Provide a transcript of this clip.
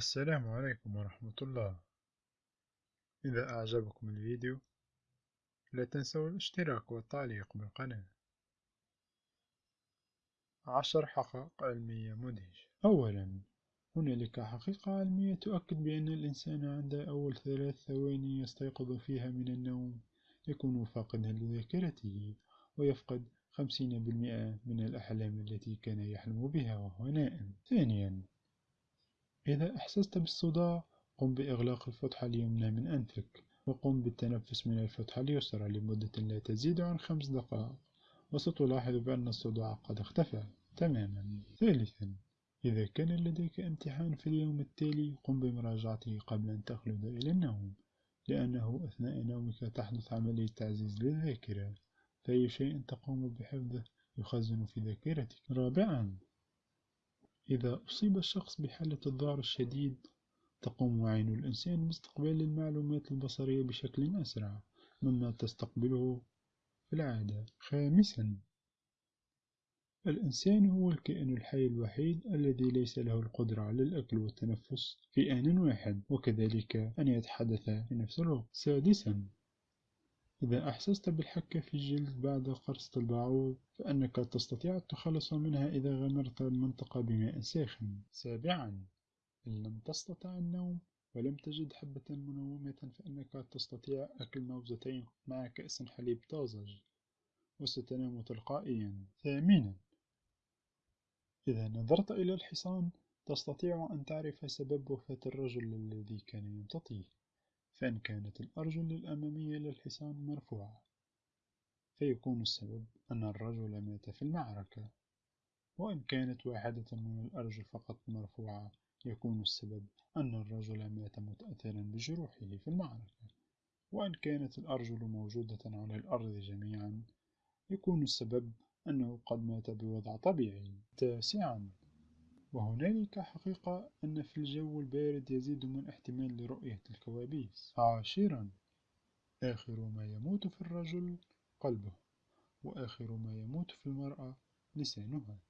السلام عليكم ورحمة الله. إذا أعجبكم الفيديو لا تنسوا الاشتراك والتعليق بالقناة. عشر حقائق علمية مدهشة. أولا هنالك حقيقة علمية تؤكد بأن الإنسان عند أول ثلاث ثواني يستيقظ فيها من النوم يكون فاقدا لذاكرته ويفقد خمسين بالمئة من الأحلام التي كان يحلم بها وهو نائم. ثانيا إذا أحسست بالصداع قم بإغلاق الفتحة اليمنى من أنفك وقم بالتنفس من الفتحة اليسرى لمدة لا تزيد عن خمس دقائق. وستلاحظ بأن الصداع قد اختفى تماما. ثالثا إذا كان لديك امتحان في اليوم التالي قم بمراجعته قبل أن تخلد إلى النوم لأنه أثناء نومك تحدث عملية تعزيز للذاكرة فأي شيء تقوم بحفظه يخزن في ذاكرتك. رابعا إذا أصيب الشخص بحالة الذعر الشديد تقوم عين الإنسان باستقبال المعلومات البصرية بشكل أسرع مما تستقبله في العادة. خامسا الإنسان هو الكائن الحي الوحيد الذي ليس له القدرة على الأكل والتنفس في آن واحد وكذلك أن يتحدث في نفس الوقت سادسا إذا أحسست بالحكة في الجلد بعد قرصة البعوض فإنك تستطيع التخلص منها إذا غمرت المنطقة بماء ساخن. سابعا إن لم تستطع النوم ولم تجد حبة منومة فإنك تستطيع أكل موزتين مع كأس حليب طازج وستنام تلقائيا. ثامنا إذا نظرت إلى الحصان تستطيع أن تعرف سبب وفاة الرجل الذي كان يمتطيه فإن كانت الأرجل الأمامية للحصان مرفوعة فيكون السبب أن الرجل مات في المعركة. وإن كانت واحدة من الأرجل فقط مرفوعة يكون السبب أن الرجل مات متأثرا بجروحه في المعركة. وإن كانت الأرجل موجودة على الأرض جميعا يكون السبب أنه قد مات بوضع طبيعي. تاسعا. وهنالك حقيقة أن في الجو البارد يزيد من احتمال لرؤية الكوابيس. عاشرا آخر ما يموت في الرجل قلبه وآخر ما يموت في المرأة لسانها.